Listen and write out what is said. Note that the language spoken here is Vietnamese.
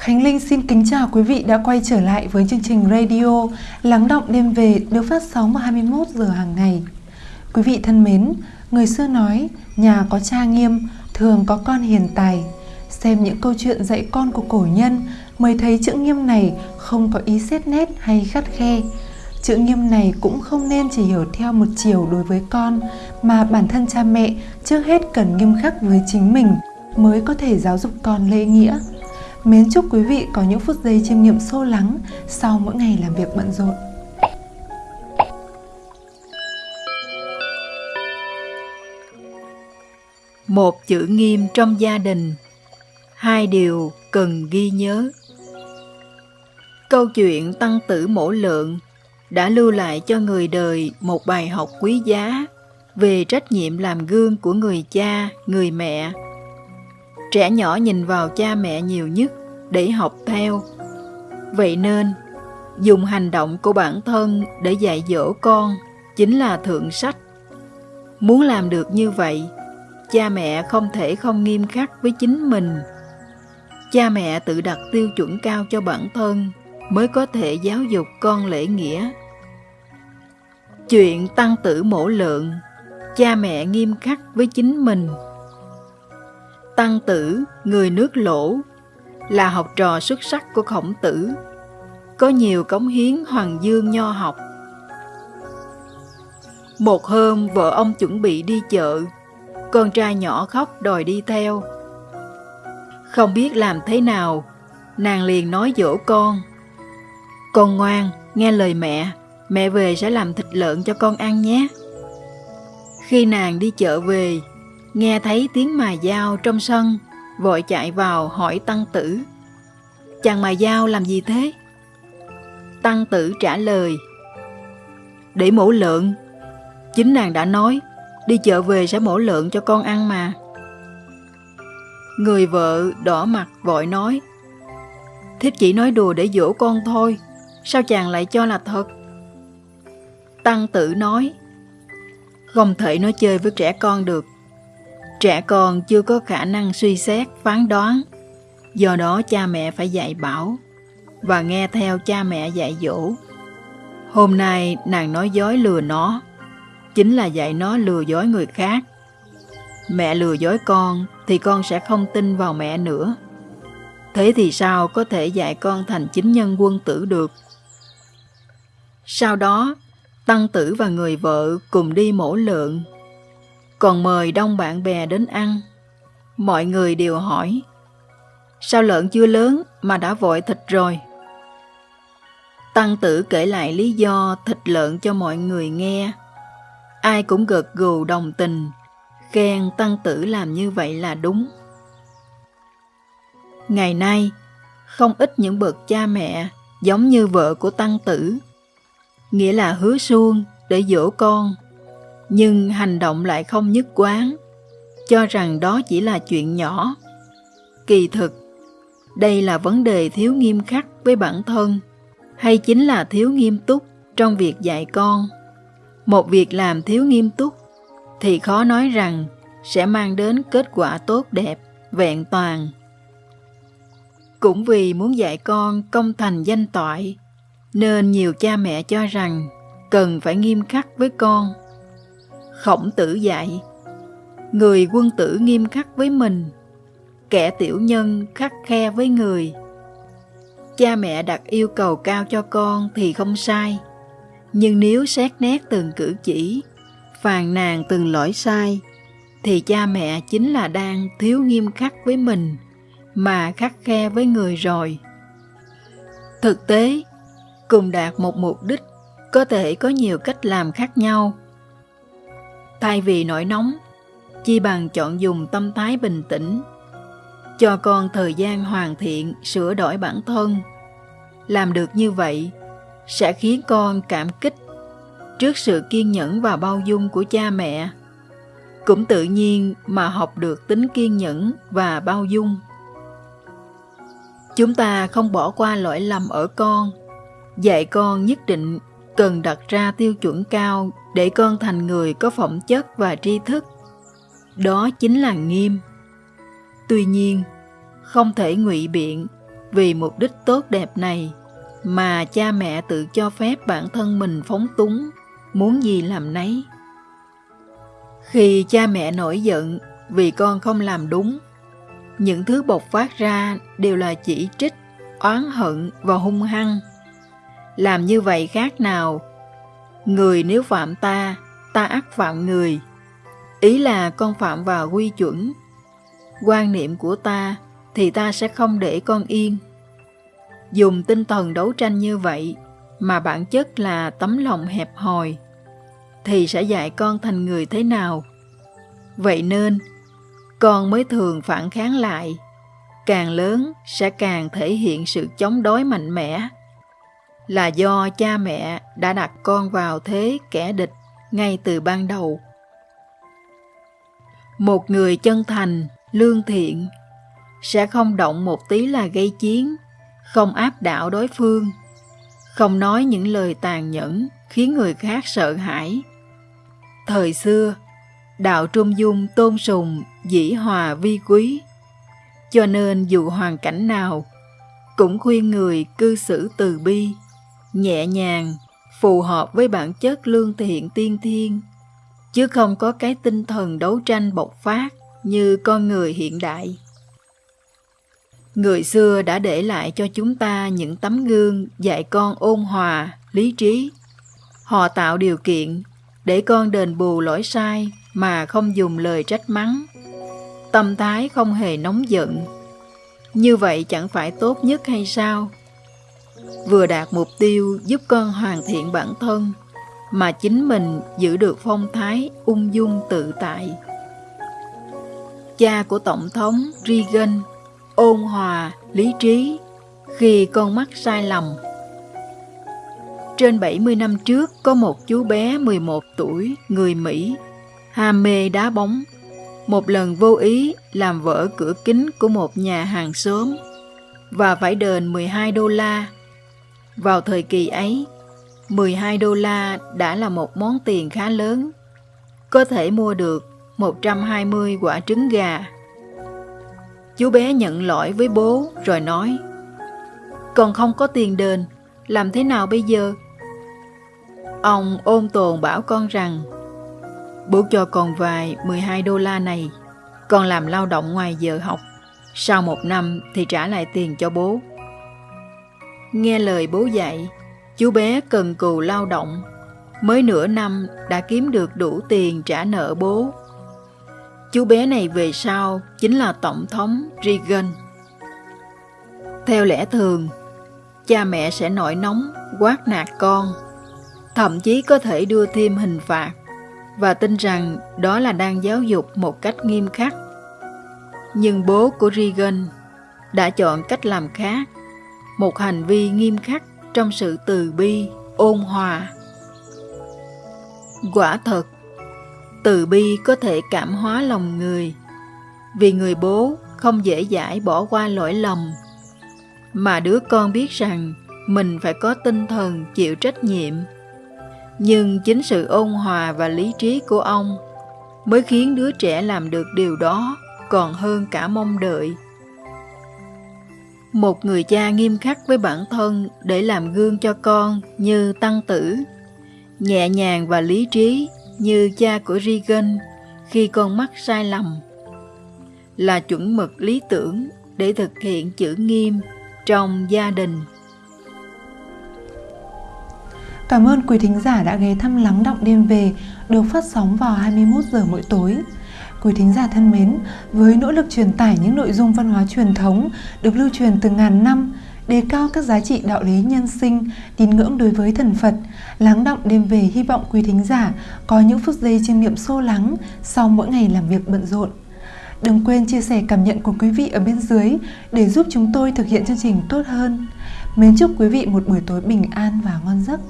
Khánh Linh xin kính chào quý vị đã quay trở lại với chương trình radio Lắng động đêm về được phát sóng vào 21 giờ hàng ngày. Quý vị thân mến, người xưa nói nhà có cha nghiêm, thường có con hiền tài. Xem những câu chuyện dạy con của cổ nhân mới thấy chữ nghiêm này không có ý xét nét hay khắt khe. Chữ nghiêm này cũng không nên chỉ hiểu theo một chiều đối với con mà bản thân cha mẹ trước hết cần nghiêm khắc với chính mình mới có thể giáo dục con lễ nghĩa. Mến chúc quý vị có những phút giây chiêm nghiệm sâu lắng sau mỗi ngày làm việc bận rộn. Một chữ nghiêm trong gia đình Hai điều cần ghi nhớ Câu chuyện Tăng Tử Mổ Lượng đã lưu lại cho người đời một bài học quý giá về trách nhiệm làm gương của người cha, người mẹ. Trẻ nhỏ nhìn vào cha mẹ nhiều nhất để học theo. Vậy nên, dùng hành động của bản thân để dạy dỗ con chính là thượng sách. Muốn làm được như vậy, cha mẹ không thể không nghiêm khắc với chính mình. Cha mẹ tự đặt tiêu chuẩn cao cho bản thân mới có thể giáo dục con lễ nghĩa. Chuyện tăng tử mổ lượng, cha mẹ nghiêm khắc với chính mình. Tăng tử, người nước lỗ, là học trò xuất sắc của khổng tử, có nhiều cống hiến hoàng dương nho học. Một hôm vợ ông chuẩn bị đi chợ, con trai nhỏ khóc đòi đi theo. Không biết làm thế nào, nàng liền nói dỗ con. Con ngoan, nghe lời mẹ, mẹ về sẽ làm thịt lợn cho con ăn nhé. Khi nàng đi chợ về, nghe thấy tiếng mài dao trong sân, vội chạy vào hỏi tăng tử. Chàng mài dao làm gì thế? Tăng tử trả lời. Để mổ lợn. Chính nàng đã nói, đi chợ về sẽ mổ lợn cho con ăn mà. Người vợ đỏ mặt vội nói. Thiếp chỉ nói đùa để dỗ con thôi, sao chàng lại cho là thật? Tăng tử nói, không thể nói chơi với trẻ con được. Trẻ con chưa có khả năng suy xét, phán đoán. Do đó cha mẹ phải dạy bảo và nghe theo cha mẹ dạy dỗ. Hôm nay nàng nói dối lừa nó, chính là dạy nó lừa dối người khác. Mẹ lừa dối con thì con sẽ không tin vào mẹ nữa. Thế thì sao có thể dạy con thành chính nhân quân tử được? Sau đó, Tăng tử và người vợ cùng đi mổ lợn, còn mời đông bạn bè đến ăn. Mọi người đều hỏi, sao lợn chưa lớn mà đã vội thịt rồi? Tăng tử kể lại lý do thịt lợn cho mọi người nghe. Ai cũng gật gù đồng tình, khen tăng tử làm như vậy là đúng. Ngày nay, không ít những bậc cha mẹ giống như vợ của tăng tử nghĩa là hứa suông để dỗ con, nhưng hành động lại không nhất quán, cho rằng đó chỉ là chuyện nhỏ. Kỳ thực, đây là vấn đề thiếu nghiêm khắc với bản thân, hay chính là thiếu nghiêm túc trong việc dạy con. Một việc làm thiếu nghiêm túc thì khó nói rằng sẽ mang đến kết quả tốt đẹp, vẹn toàn. Cũng vì muốn dạy con công thành danh toại nên nhiều cha mẹ cho rằng cần phải nghiêm khắc với con. Khổng tử dạy, người quân tử nghiêm khắc với mình, kẻ tiểu nhân khắc khe với người. Cha mẹ đặt yêu cầu cao cho con thì không sai, nhưng nếu xét nét từng cử chỉ, phàn nàn từng lỗi sai, thì cha mẹ chính là đang thiếu nghiêm khắc với mình mà khắc khe với người rồi. Thực tế, cùng đạt một mục đích có thể có nhiều cách làm khác nhau. Thay vì nổi nóng, chi bằng chọn dùng tâm thái bình tĩnh, cho con thời gian hoàn thiện sửa đổi bản thân. Làm được như vậy sẽ khiến con cảm kích trước sự kiên nhẫn và bao dung của cha mẹ. Cũng tự nhiên mà học được tính kiên nhẫn và bao dung. Chúng ta không bỏ qua lỗi lầm ở con Dạy con nhất định cần đặt ra tiêu chuẩn cao để con thành người có phẩm chất và tri thức. Đó chính là nghiêm. Tuy nhiên, không thể ngụy biện vì mục đích tốt đẹp này mà cha mẹ tự cho phép bản thân mình phóng túng, muốn gì làm nấy. Khi cha mẹ nổi giận vì con không làm đúng, những thứ bộc phát ra đều là chỉ trích, oán hận và hung hăng. Làm như vậy khác nào? Người nếu phạm ta, ta ắt phạm người. Ý là con phạm vào quy chuẩn. Quan niệm của ta thì ta sẽ không để con yên. Dùng tinh thần đấu tranh như vậy mà bản chất là tấm lòng hẹp hòi thì sẽ dạy con thành người thế nào. Vậy nên, con mới thường phản kháng lại. Càng lớn sẽ càng thể hiện sự chống đối mạnh mẽ. Là do cha mẹ đã đặt con vào thế kẻ địch ngay từ ban đầu. Một người chân thành, lương thiện sẽ không động một tí là gây chiến, không áp đảo đối phương, không nói những lời tàn nhẫn khiến người khác sợ hãi. Thời xưa, đạo Trung Dung tôn sùng dĩ hòa vi quý, cho nên dù hoàn cảnh nào, cũng khuyên người cư xử từ bi, nhẹ nhàng, phù hợp với bản chất lương thiện tiên thiên, chứ không có cái tinh thần đấu tranh bộc phát như con người hiện đại. Người xưa đã để lại cho chúng ta những tấm gương dạy con ôn hòa, lý trí. Họ tạo điều kiện để con đền bù lỗi sai mà không dùng lời trách mắng. Tâm thái không hề nóng giận. Như vậy chẳng phải tốt nhất hay sao? Vừa đạt mục tiêu giúp con hoàn thiện bản thân, mà chính mình giữ được phong thái ung dung tự tại. Cha của Tổng thống Reagan ôn hòa, lý trí khi con mắc sai lầm. Trên 70 năm trước có một chú bé 11 tuổi, người Mỹ, ham mê đá bóng. Một lần vô ý làm vỡ cửa kính của một nhà hàng xóm và phải đền 12 đô la. Vào thời kỳ ấy, 12 đô la đã là một món tiền khá lớn, có thể mua được 120 quả trứng gà. Chú bé nhận lỗi với bố rồi nói còn không có tiền đền, làm thế nào bây giờ? Ông ôn tồn bảo con rằng Bố cho con vài 12 đô la này Con làm lao động ngoài giờ học Sau một năm thì trả lại tiền cho bố. Nghe lời bố dạy Chú bé cần cù lao động Mới nửa năm đã kiếm được đủ tiền trả nợ bố Chú bé này về sau chính là Tổng thống Reagan. Theo lẽ thường, cha mẹ sẽ nổi nóng, quát nạt con, thậm chí có thể đưa thêm hình phạt và tin rằng đó là đang giáo dục một cách nghiêm khắc. Nhưng bố của Reagan đã chọn cách làm khác, một hành vi nghiêm khắc trong sự từ bi, ôn hòa. Quả thật, từ bi có thể cảm hóa lòng người vì người bố không dễ dãi bỏ qua lỗi lầm. Mà đứa con biết rằng mình phải có tinh thần chịu trách nhiệm. Nhưng chính sự ôn hòa và lý trí của ông mới khiến đứa trẻ làm được điều đó còn hơn cả mong đợi một người cha nghiêm khắc với bản thân để làm gương cho con như tăng tử nhẹ nhàng và lý trí như cha của Regan khi con mắc sai lầm là chuẩn mực lý tưởng để thực hiện chữ nghiêm trong gia đình. Cảm ơn quý thính giả đã ghé thăm Lắng Động Đêm Về, được phát sóng vào 21 giờ mỗi tối. Quý thính giả thân mến, với nỗ lực truyền tải những nội dung văn hóa truyền thống được lưu truyền từ ngàn năm, đề cao các giá trị đạo lý nhân sinh, tín ngưỡng đối với thần Phật. Lắng động đêm về hy vọng quý thính giả có những phút giây chiêm nghiệm sâu lắng sau mỗi ngày làm việc bận rộn. Đừng quên chia sẻ cảm nhận của quý vị ở bên dưới để giúp chúng tôi thực hiện chương trình tốt hơn. Mến chúc quý vị một buổi tối bình an và ngon giấc.